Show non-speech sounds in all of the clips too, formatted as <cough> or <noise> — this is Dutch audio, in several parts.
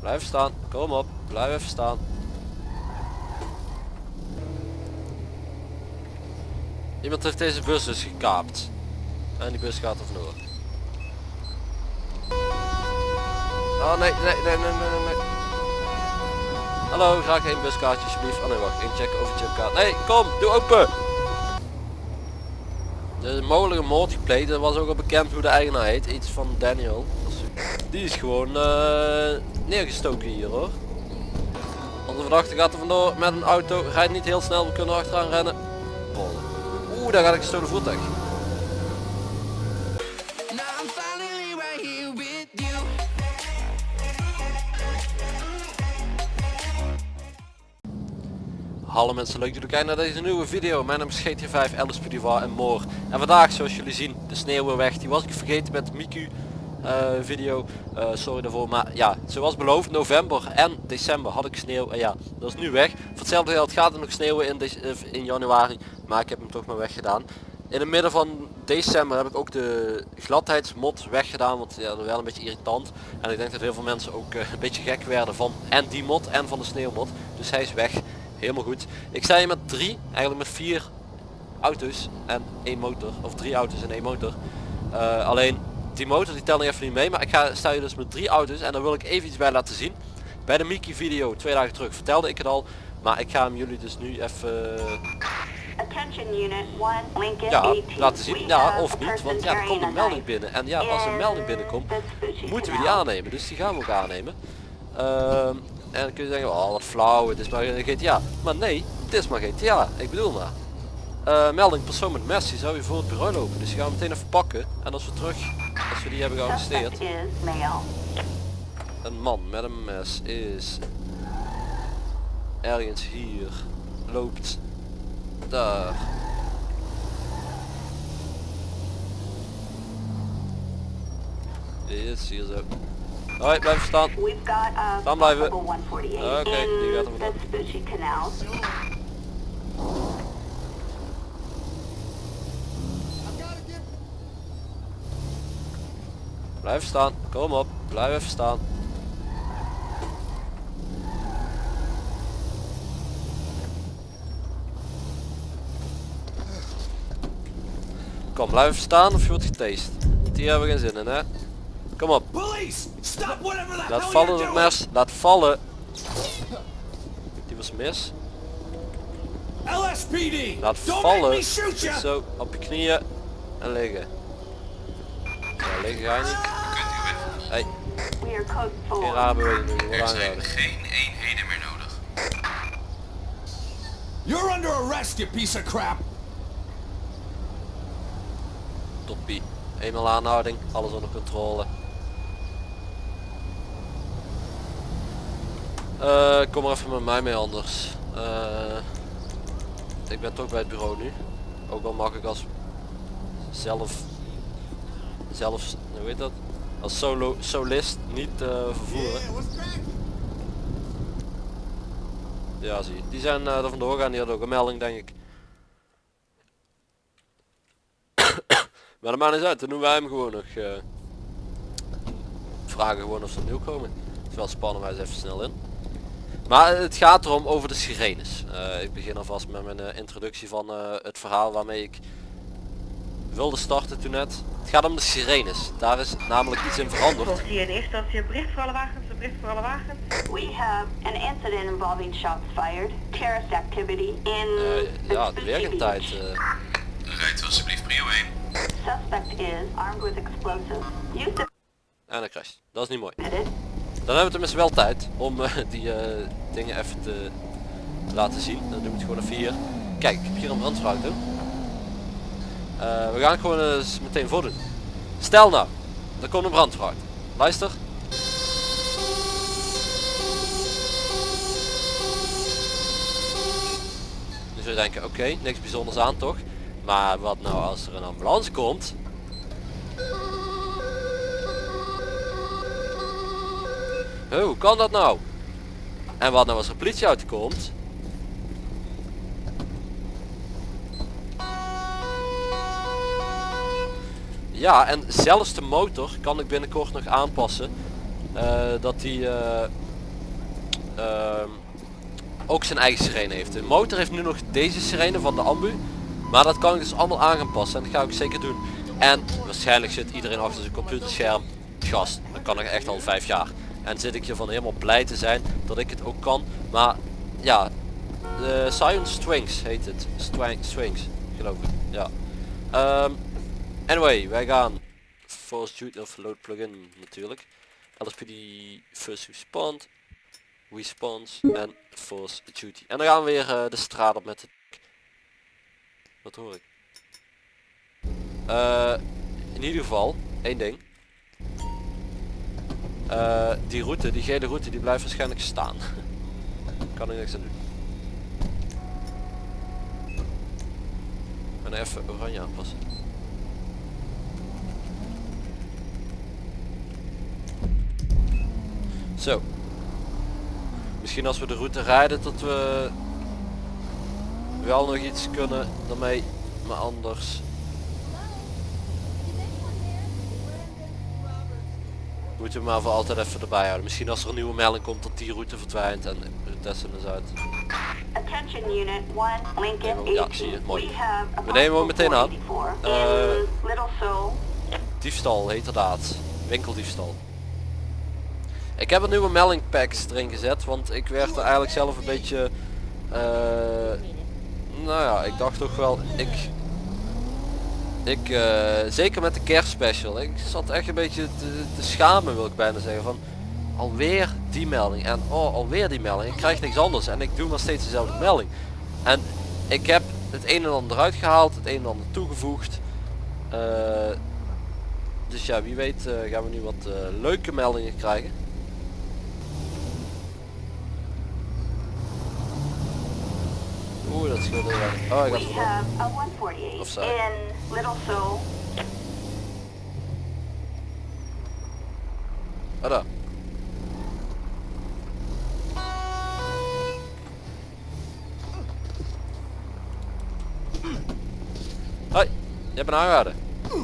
Blijf staan. Kom op. Blijf even staan. Iemand heeft deze bus dus gekaapt. En die bus gaat er vandoor. Oh nee, nee, nee, nee, nee, nee. Hallo, graag één buskaartje alsjeblieft. Oh nee, wacht. Inchecken over chipkaart. Nee, kom, doe open. Een mogelijke moord gepleegd. Dat was ook al bekend hoe de eigenaar heet. Iets van Daniel. Die is gewoon eh, neergestoken hier hoor. Onze verdachte gaat er vandoor met een auto. Rijdt niet heel snel. We kunnen er achteraan rennen. Rollen. Oeh, daar gaat ik gestolen voertuig. Hallo mensen, leuk dat jullie kijken naar deze nieuwe video. Mijn naam is GT5, Alice Pudivar en more. En vandaag, zoals jullie zien, de sneeuw weer weg. Die was ik vergeten met Miku video. Eh, sorry daarvoor, maar ja, zoals beloofd, november en december had ik sneeuw. En ja, dat is nu weg. Voor hetzelfde geld gaat er nog sneeuwen in, eh, in januari. Maar ik heb hem toch maar weggedaan. In het midden van december heb ik ook de gladheidsmod weggedaan, want ja, dat is wel een beetje irritant. En ik denk dat heel veel mensen ook eh, een beetje gek werden van en die mod en van de sneeuwmod. Dus hij is weg. Helemaal goed. Ik sta hier met drie, eigenlijk met vier auto's en één motor. Of drie auto's en één motor. Eh, alleen die motor die telt nog even niet mee. Maar ik ga, sta hier dus met drie auto's en daar wil ik even iets bij laten zien. Bij de Mickey video twee dagen terug vertelde ik het al. Maar ik ga hem jullie dus nu even Attention Unit 1, Lincoln ja, 18. laten zien. Ja, of niet. Want ja, er komt een melding binnen. En ja, als een melding in binnenkomt, moeten we die aannemen. Dus die gaan we ook aannemen. Ehm, en dan kun je zeggen, oh wat flauw, het is maar een GTA. Maar nee, het is maar GTA. Ik bedoel maar. Eh, melding persoon met mes, die zou je voor het bureau lopen. Dus die gaan we meteen even pakken. En als we terug, als we die hebben gearresteerd. Een man met een mes is ergens hier. Loopt daar. Is hier zo. Hoi, blijf staan. A Staan blijven. possible 148 Oké, die gaat er in Blijf staan. Kom op. Blijf even staan. Kom, blijf even staan of je wordt getast. Hier hebben we geen zin in, hè. Kom op. Police! Stop whatever the Laat vallen doing! mes. Laat vallen. Die was mis. LSPD! Laat vallen. Zo, op je knieën. En liggen. Ja, liggen ga je niet. Geen 4. rare beweging doen. Je wordt Er zijn geen eenheden meer nodig. You're under arrest, you piece of crap! Toppie. Eenmaal aanhouding, alles onder controle. Eh, kom maar even met mij mee anders. Eh, ik ben toch bij het bureau nu. Ook al mag ik als zelf, zelf, hoe heet dat? Als solo, solist niet eh, vervoeren. Ja zie je. Die zijn eh, er vandoor gaan, die hadden ook een melding denk ik. <coughs> Maar dat maakt niet uit, dan doen wij hem gewoon nog. eh, vragen gewoon of ze opnieuw komen. Terwijl spannen wij ze even snel in. Maar het gaat erom over de sirenes. Ik begin alvast met mijn introductie van het verhaal waarmee ik wilde starten toen net. Het gaat om de sirenes. Daar is namelijk iets in veranderd. Hier in eerste instantie een bericht voor alle wagens, een bericht voor alle wagens. We have an incident involving shots fired, terrorist activity in Eh, ja, de werkentijd. Beach. eh, Rijdt alsjeblieft prio 1. Suspect is armed with explosives. Use the en dan crasht. Dat is niet mooi. Dan hebben we tenminste wel tijd om eh, die eh, dingen even te laten zien. Dan doen we het gewoon even hier. Kijk, ik heb hier een brandweerauto. Eh we gaan het gewoon eens meteen voordoen. Stel nou, er komt een brandweerauto. Luister. Zou je denken, oké, niks bijzonders aan toch? Maar wat nou als er een ambulance komt? Hoe kan dat nou? En wat nou als er een politieauto Ja, en zelfs de motor kan ik binnenkort nog aanpassen. eh, dat die eh, ehm, ook zijn eigen sirene heeft. De motor heeft nu nog deze sirene van de ambu. Maar dat kan ik dus allemaal aan gaan passen en dat ga ik zeker doen. En waarschijnlijk zit iedereen achter zijn computerscherm. Gast, dat kan ik echt al vijf jaar. En zit ik hiervan helemaal blij te zijn dat ik het ook kan. Maar ja, de Scion Strings heet het. Strings, geloof ik. Ja. Ehm, anyway, wij gaan Force Duty of Load Plugin natuurlijk. LSPD First Respond, Response en Force Duty. En dan gaan we weer eh, de straat op met het... Wat hoor ik? Eh, in ieder geval, één ding. Eh, die route, die gele route, die blijft waarschijnlijk staan. <laughs> kan er niks aan doen. En even oranje aanpassen. Zo. Misschien als we de route rijden dat we wel nog iets kunnen daarmee, maar anders moeten we maar voor altijd even erbij houden. Misschien als er een nieuwe melding komt dat die route verdwijnt en we testen eens uit. Attention Unit 1, Lincoln Ja, 18. zie je, mooi. We nemen hem meteen aan. 484 Eh. Diefstal, heterdaad. Winkeldiefstal. Ik heb een nieuwe melding packs erin gezet, want ik werd er eigenlijk zelf een beetje... eh, nou ja, ik dacht toch wel, ik... Ik, eh, zeker met de kerstspecial, ik zat echt een beetje te, te schamen wil ik bijna zeggen van... Alweer die melding en oh alweer die melding, ik krijg niks anders en ik doe maar steeds dezelfde melding. En ik heb het een en ander eruit gehaald, het een en ander toegevoegd. Eh, dus ja, wie weet gaan we nu wat leuke meldingen krijgen. Oeh, dat scheelt heel erg. Oh, ik had We het have a 148 Of zo. in Little Seoul. Ah, daar. Hoi, je hebt een.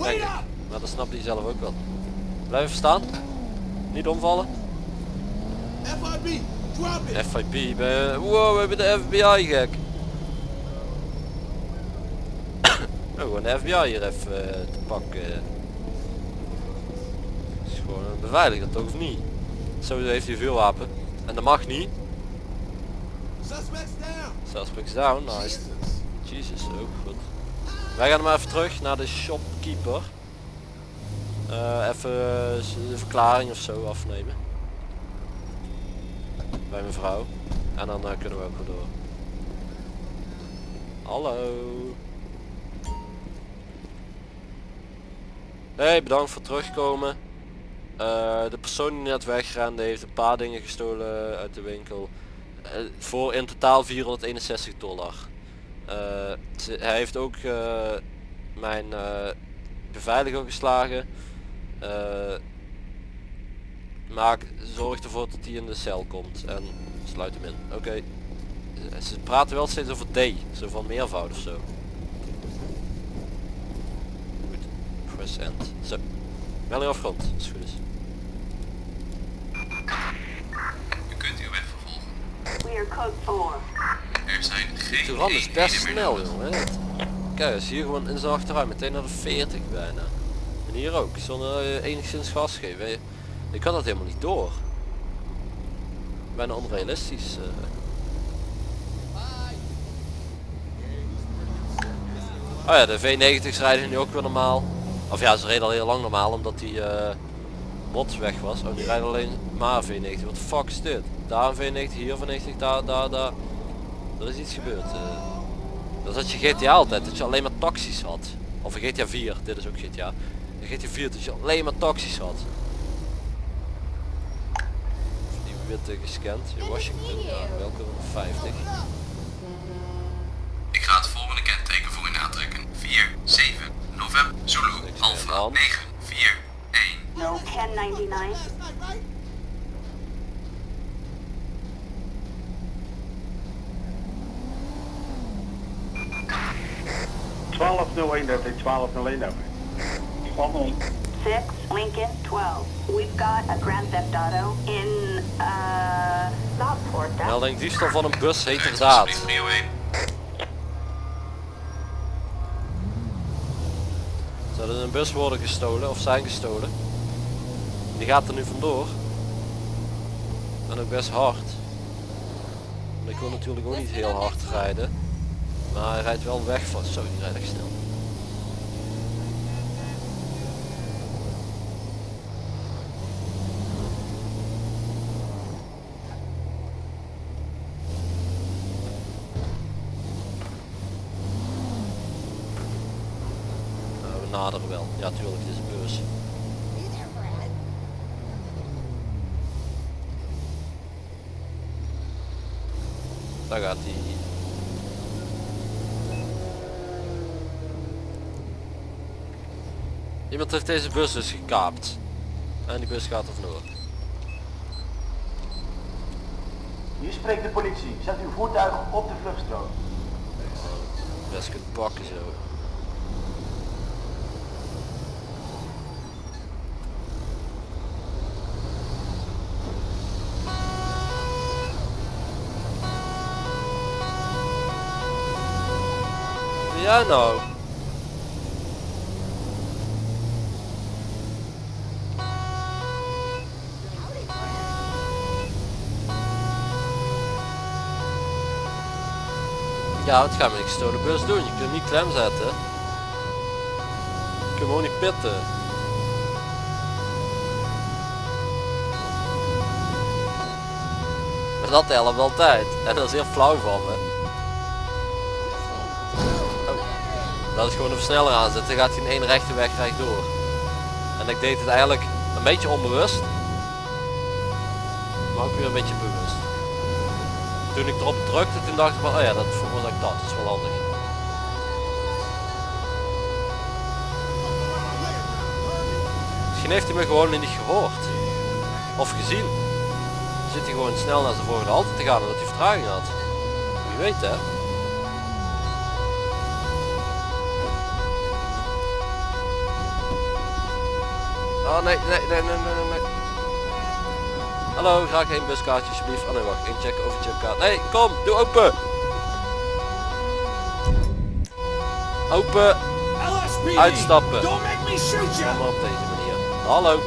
Denk ik. Maar dat snapt hij zelf ook wel. Blijf even staan. Niet omvallen. FIB, drop it. FIP, ben... wow, we hebben de FBI gek. Oh, gewoon de FBI hier even eh, te pakken. is gewoon een beveiliger toch of niet? Zo heeft hij veel wapen. En dat mag niet. Suspects down. Suspects down, nice. Jesus, ook goed. Wij gaan maar even terug naar de shopkeeper. Eh, even eh, de verklaring of zo afnemen. Bij mevrouw. En dan eh, kunnen we ook weer door. Hallo. Hey, bedankt voor terugkomen. Eh, de persoon die net wegrende heeft een paar dingen gestolen uit de winkel. Eh, voor in totaal 461 dollar. Eh, hij heeft ook mijn beveiliger geslagen. Maak, zorg ervoor dat hij in de cel komt en sluit hem in. Oké. Ze praten wel steeds over D, zo van meervoud of zo. Goed. End. Zo. Melding afgrond, als het goed is. U kunt uw weg vervolgen. We are code 4. Er zijn geen Turan is best snel jongen. hè. Kijk eens hier gewoon in zijn achteruit meteen naar de 40 bijna. En hier ook, zonder eh, enigszins gas geven. Ik had dat helemaal niet door. Bijna onrealistisch. eh. Oh ja, de V90's rijden nu ook weer normaal. Of ja, ze reden al heel lang normaal omdat die eh mod weg was. Oh, die rijden alleen maar V90. Wat fuck is dit? Daar een V90, hier een V90, daar, daar, daar. Er is iets gebeurd. eh. dat had je GTA altijd, dat je alleen maar taxis had. Of een GTA 4, dit is ook GTA. In GTA 4 dat je alleen maar taxis had. Die witte gescand. Ja, Washington, ja, welke 50. November, Zulu, Alpha, hand. 9, 4, 1. No 1099. Twaalf nul één dat is twaalf nul één 6, Lincoln 12. We've got a Grand Theft Auto in uh. Melding diefstal van een bus Rijdt heterdaad. Alsjeblieft prio 1. Zou er een bus worden gestolen of zijn gestolen? Die gaat er nu vandoor. En ook best hard. Ik wil natuurlijk ook niet heel hard rijden. Maar hij rijdt wel weg van. Zo, die rijdt echt snel. Nou, we naderen wel. Ja, tuurlijk, het is een bus. Daar gaat hij. Iemand heeft deze bus dus gekaapt. En die bus gaat er vandoor. Hier spreekt de politie. Zet uw voertuig op de vluchtstrook. Best kunt pakken zo. Ja nou. Ja, het gaat met een gestolen bus doen. Je kunt niet klem zetten. Je kunt hem niet pitten. Maar dat helpt altijd. En dat is heel flauw van me. Dat is gewoon een versneller aanzetten. Dan gaat hij in één rechte weg rechtdoor. En ik deed het eigenlijk een beetje onbewust. Maar ook weer een beetje bewust. Toen ik erop drukte, toen dacht ik van, oh ja, dat veroorzaakt dat. Dat is wel handig. Misschien heeft hij me gewoon niet gehoord. Of gezien. Zit hij gewoon snel naar zijn volgende halte te gaan omdat hij vertraging had. Wie weet hè. Oh nee, nee, nee, nee, nee, nee. Hallo, graag één buskaartje alsjeblieft. Oh nee, wacht, inchecken, overcheckkaart. Nee, kom, doe open. Open, LSPD! uitstappen. Don't make me shoot you! Allemaal op deze manier. Hallo.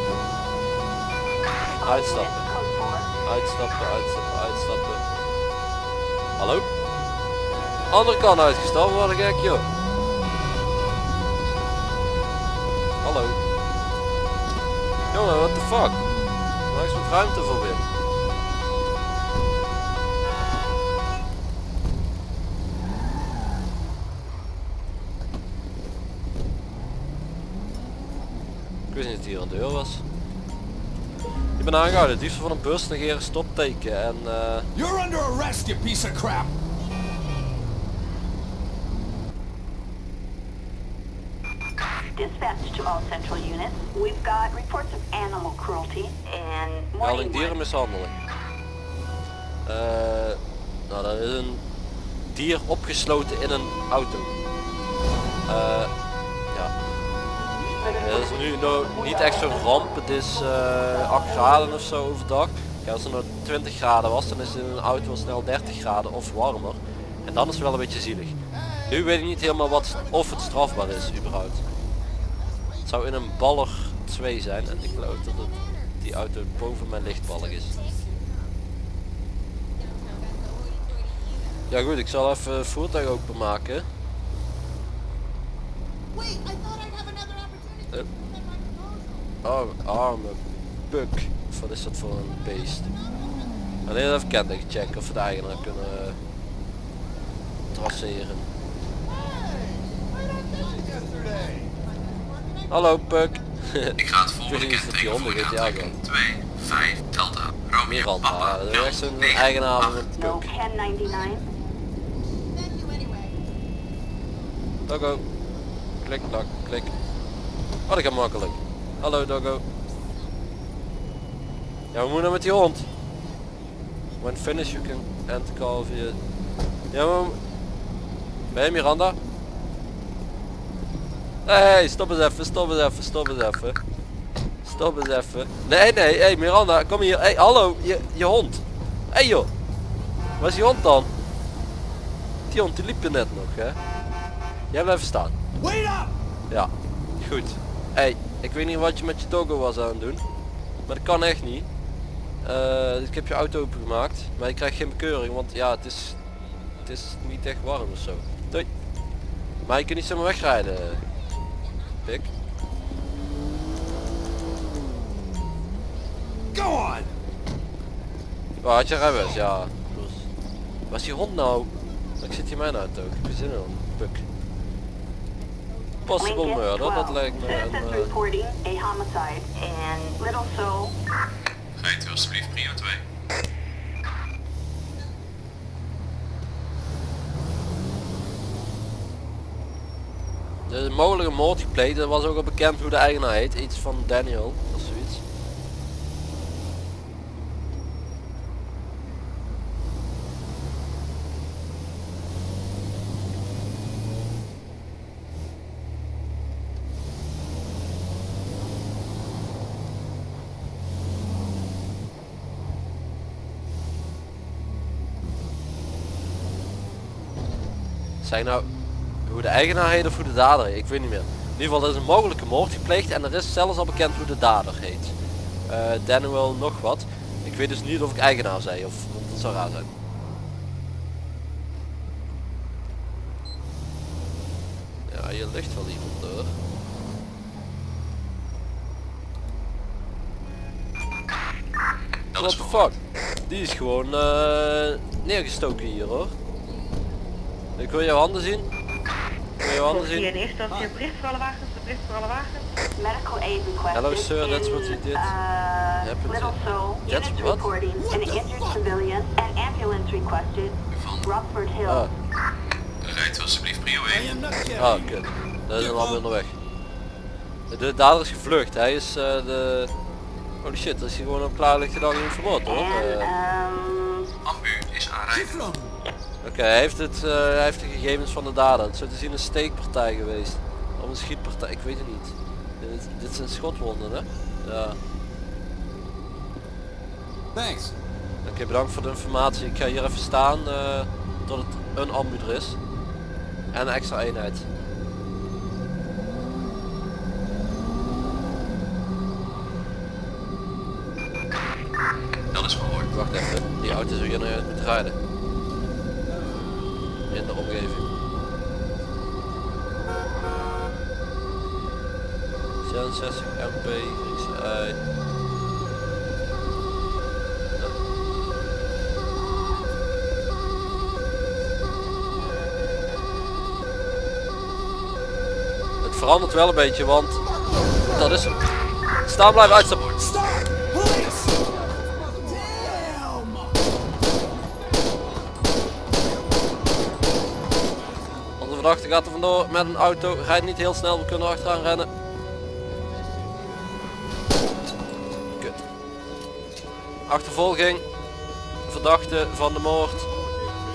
Uitstappen. Uitstappen, uitstappen, uitstappen. Hallo? Andere kant uitgestapt, wat een gek joh. Hallo. Jongen, what the fuck? Waar is wat ruimte voor weer? Ik wist niet dat hier een deur was. Ik ben aangehouden, diefstal van een bus, negeren stopteken en eh... You're under arrest, you piece of crap! Central units. We've got reports of animal cruelty and Melding dierenmishandeling. Eh, nou, dat is een dier opgesloten in een auto. Eh, ja. Dat is nu nou niet echt zo'n ramp. Het is eh 8 graden of zo overdag. Ja, als het nou 20 graden was, dan is het in een auto al snel 30 graden of warmer. En dan is het wel een beetje zielig. Nu weet ik niet helemaal wat, of het strafbaar is überhaupt. Het zou in een baller 2 zijn en ik geloof dat het die auto boven mijn lichtballig is. Ja goed, ik zal even het voertuig openmaken. Eh. Oh, arme. Of wat is dat voor een beest? Alleen even kenteken checken of we de eigenaar kunnen eh, traceren. Hallo puk. Ik ga het volgende kenteken voor je aantrekken. gaan. 2, 5, Delta, Romeo, Miranda, Papa, dat is echt een 9, eigenaar van 8. een puk. 1099. Doggo. Klik, klak, klik. Oh, dat gaat makkelijk. Hallo Doggo. Ja, we moeten nou met die hond. When finished you can end the call via... Ja, maar... Ben je Miranda? Hey, stop eens even, stop eens even, stop eens even. Stop eens even. Nee, nee, hey Miranda, kom hier. Hey, hallo, je, je hond. Hey joh. Waar is die hond dan? Die hond die liep er net nog hè. Jij blijft staan. Wait up! Ja, goed. Hey, ik weet niet wat je met je doggo was aan het doen. Maar dat kan echt niet. Eh, ik heb je auto opengemaakt. Maar je krijgt geen bekeuring, want ja, het is, het is niet echt warm of zo. Doei. Maar je kunt niet zomaar wegrijden. Pik. Go on! Oh, had je rijbewijs? Ja. Plus. Waar is die hond nou? Ik zit hier mijn auto. Ik heb er zin in. Puk. Possible Lincoln murder, dat 12. lijkt me een... Citizens reporting a homicide in Little Seoul. Rijdt u alsjeblieft prio 2. Een mogelijke moord gepleegd. Er was ook al bekend hoe de eigenaar heet. Iets van Daniel of zoiets. Zeg nou hoe de eigenaar heet of hoe de dader heet, ik weet niet meer. In ieder geval er is een mogelijke moord gepleegd en er is zelfs al bekend hoe de dader heet. Eh Daniel nog wat. Ik weet dus niet of ik eigenaar zei of dat zou raar zijn. Ja, hier ligt wel iemand door. What the fuck? Die is gewoon eh, neergestoken hier hoor. Ik wil jouw handen zien. Politie zien. in eerste instantie een bericht voor alle wagens, een bericht voor alle wagens. Medical aid requested Hello, sir, that's what he did. Uh, Happened Little to- Seoul. That's Units what? reporting an injured civilian. An ambulance requested. Van. Rockford Hill. Ah, Rijdt alsjeblieft prio 1. ah kut. Dat is een ander onderweg. De dader is gevlucht. Hij is eh, de... Holy shit, dat is hier gewoon op klaarlichte dag in verbod hoor. Eh, um, Ambu is aanrijden. Oké, hij heeft het, eh, hij heeft de gegevens van de dader. Het zou te zien een steekpartij geweest. Of een schietpartij, ik weet het niet. Dit, dit zijn schotwonden hè? Ja. Thanks. Oké, bedankt voor de informatie. Ik ga hier even staan eh, tot het een ambu er is. En een extra eenheid. Dat is verhoord. Wacht even, die auto zou hier naar moeten rijden. In de omgeving. 66 MP, XI. Het verandert wel een beetje, want dat is hem. Staan blijven uitstappen. Verdachte gaat er vandoor met een auto, rijdt niet heel snel, we kunnen er achteraan rennen. Kut. Achtervolging. Verdachte van de moord.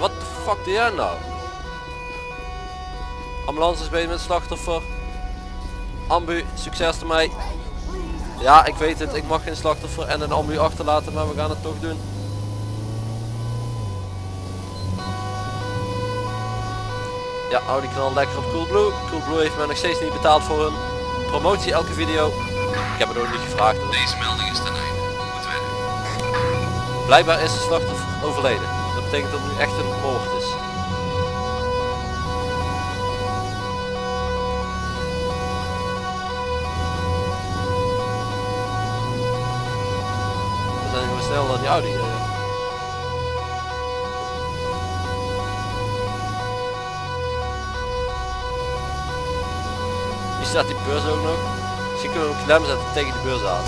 Wat de fuck doe jij nou? Ambulance is bezig met slachtoffer. Ambu, succes ermee. Ja, ik weet het, ik mag geen slachtoffer en een ambu achterlaten, maar we gaan het toch doen. Ja, hou die knal lekker op Coolblue. Coolblue heeft mij nog steeds niet betaald voor hun promotie elke video. Ik heb het ook niet gevraagd hoor. Deze melding is ten einde. Goed werk. Blijkbaar is de slachtoffer overleden. Dat betekent dat het nu echt een moord is. We zijn gewoon snel naar die Audi. Hier staat die beurs ook nog. Misschien kunnen we hem klem zetten tegen de beurs aan.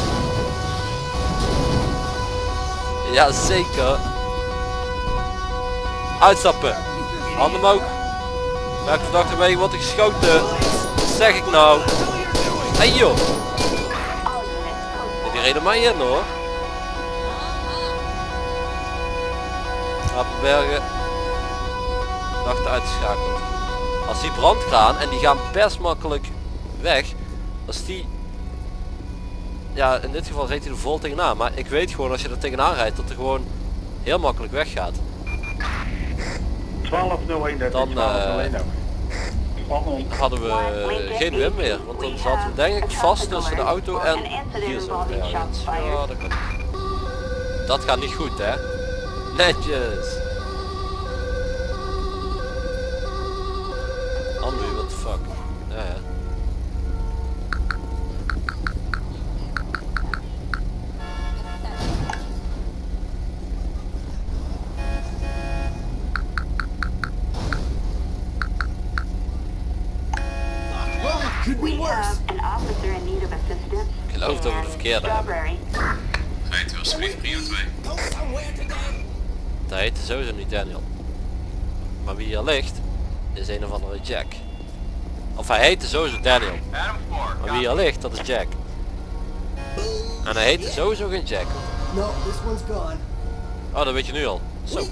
Ja, zeker. Uitstappen. Handen omhoog. Welke verdachte mee wordt geschoten? Wat zeg ik nou? Hey joh. Die reden mij in hoor. Apenbergen. Verdachte uitgeschakeld. Als die brandkraan en die gaan best makkelijk weg. Als die... Ja, in dit geval reed hij er vol tegenaan. Maar ik weet gewoon als je er tegenaan rijdt dat er gewoon heel makkelijk weggaat. 1201 dat Dan, is 1201 over. hadden we eh, geen Wim meer. Want dan zaten we denk ik vast tussen de auto en hier zo. Ja, dat, ja, dat, kan. dat gaat niet goed hè. Netjes. Andrew, what the fuck. Ja, ja. Verkeerde hebben. Strawberry. Rijdt u alsjeblieft prio 2. Go somewhere today. Dat heet sowieso niet Daniel. Maar wie hier ligt, is een of andere Jack. Of hij heette sowieso Daniel. Adam 4. Maar wie hier ligt, dat is Jack. En hij heette sowieso geen Jack. No, this one's gone. Oh, dat weet je nu al. Zo.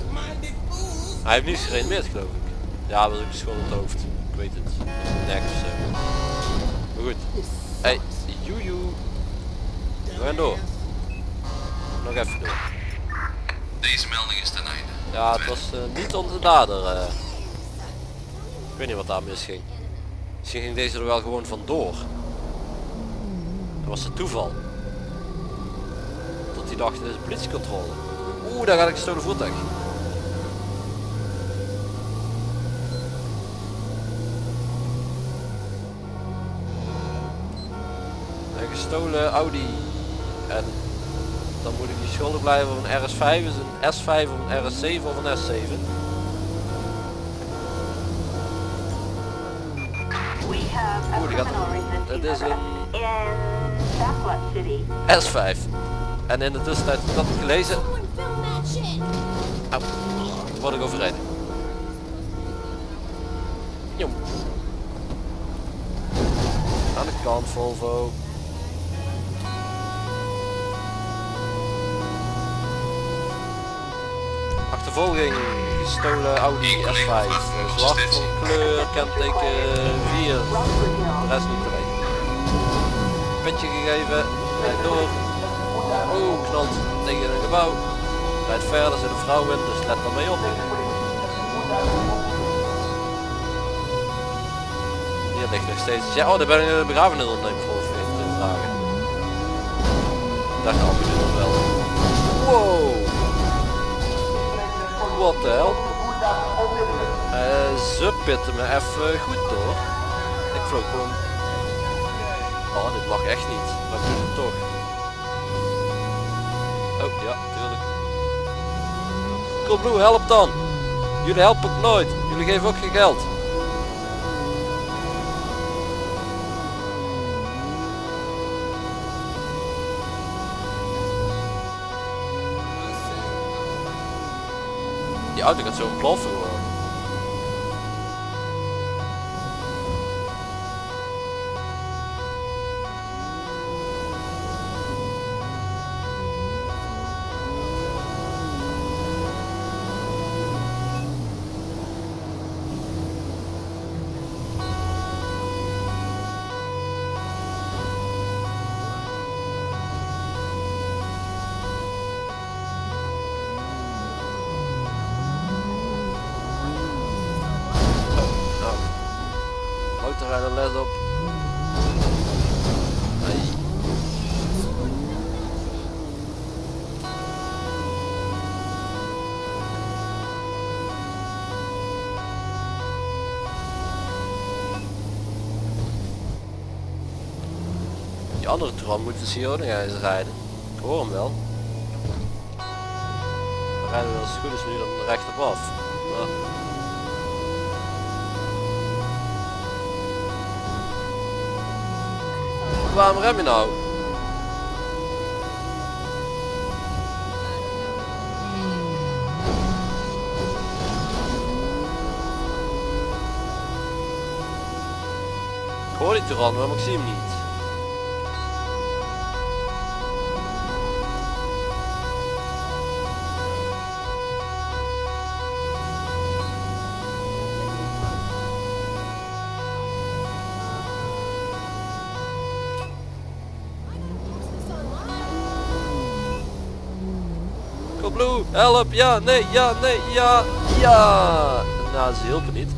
Hij heeft niet gereanimeerd geloof ik. Ja, dat is ook in het hoofd. Ik weet het. Nek of zo. Maar goed. Hey, joejoe. We gaan door. Nog even door. Deze melding is ten einde. Ja, het was eh, niet onze dader. eh. Ik weet niet wat daar misging. Misschien ging deze er wel gewoon vandoor. Dat was het toeval. Dat hij dacht, dit is politiecontrole. Oeh, daar gaat ik gestolen voertuig. Een gestolen Audi. En dan moet ik die schuldig blijven op een RS5, is een S5 of een RS7 of een S7. We have a Oeh, die gaat- dat is een- arrest in Sasquatch City. S5. En in de tussentijd dat ik gelezen. Au, word ik overreden. Jong. Aan de kant Volvo. Achtervolging gestolen Audi S5. Eh, Zwart van kleur, kenteken 4. De rest niet te weten. Petje gegeven, rijdt door. Oeh, knalt tegen een gebouw. Rijdt verder, zit een vrouw in, dus let er mee op. Hier ligt nog steeds. Ja, oh, daar ben ik de begrafenisondernemer voor vergeten te vragen. Daar je nog wel. Wow! Wat de hel? Eh, ze pitten me even goed door. Ik vloog gewoon. Oh, dit mag echt niet. Maar doe het toch. Oh, ja, tuurlijk. Coolblue, help dan! Jullie helpen nooit. Jullie geven ook geen geld. Die auto gaat zo gewoon. Motorrijder let op. Nee. Die andere tram moet dus hier ook nog eens rijden. Ik hoor hem wel. Dan rijden we als het goed is nu dan recht op af. Waarom rem je nou? Ik hoor die tiran, maar ik zie hem niet. Help, ja, nee, ja, nee, ja, ja. nou ze hielpen niet.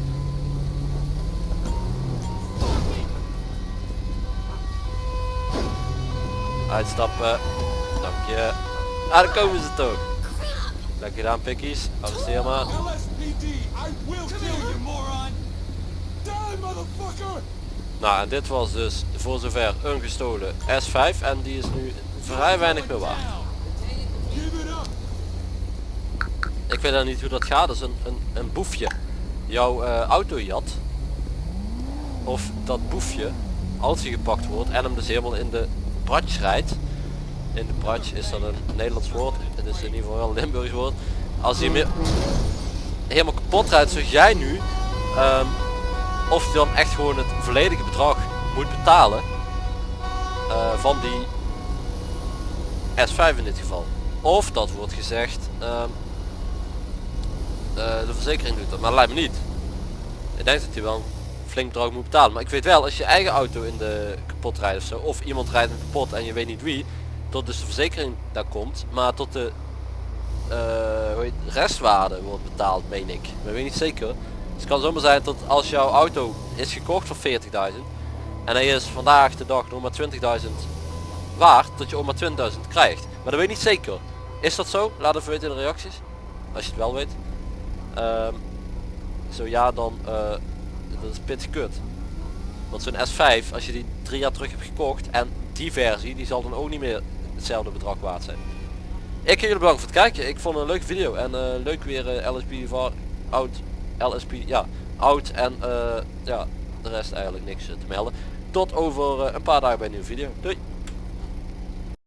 Uitstappen. Dank je. Ah, daar komen ze toch. Lekker gedaan, pikkies. Arresteer maar. Nou, en dit was dus voor zover een gestolen S5 en die is nu vrij weinig meer waard. Give it up! Ik weet dan niet hoe dat gaat, dat is een, een, een boefje jouw eh, auto jat. Of dat boefje, als hij gepakt wordt en hem dus helemaal in de bratsch rijdt. In de bratsch is dat een Nederlands woord, het is in ieder geval wel een Limburgs woord. Als hij helemaal kapot rijdt zoals jij nu, ehm, of hij dan echt gewoon het volledige bedrag moet betalen eh, van die S5 in dit geval. Of dat wordt gezegd, ehm, eh, de verzekering doet dat, maar lijkt me niet. Ik denk dat hij wel flink bedrag moet betalen. Maar ik weet wel, als je eigen auto in de kapot rijdt of zo, of iemand rijdt hem kapot en je weet niet wie, tot dus de verzekering daar komt, maar tot de eh, restwaarde wordt betaald, meen ik. Maar weet niet zeker. Dus het kan zomaar zijn dat als jouw auto is gekocht voor 40.000 en hij is vandaag de dag nog maar 20.000 waard, dat je ook maar 20.000 krijgt. Maar dat weet ik niet zeker. Is dat zo? Laat even weten in de reacties. Als je het wel weet. Ehm, zo ja, dan eh, dat is pittig kut. Want zo'n S5, als je die drie jaar terug hebt gekocht en die versie, die zal dan ook niet meer hetzelfde bedrag waard zijn. Ik jullie bedanken voor het kijken. Ik vond het een leuke video en eh, leuk weer eh, LSP voor oud, LSP, ja, oud en ja, de rest eigenlijk niks te melden. Tot over een paar dagen bij een nieuwe video. Doei!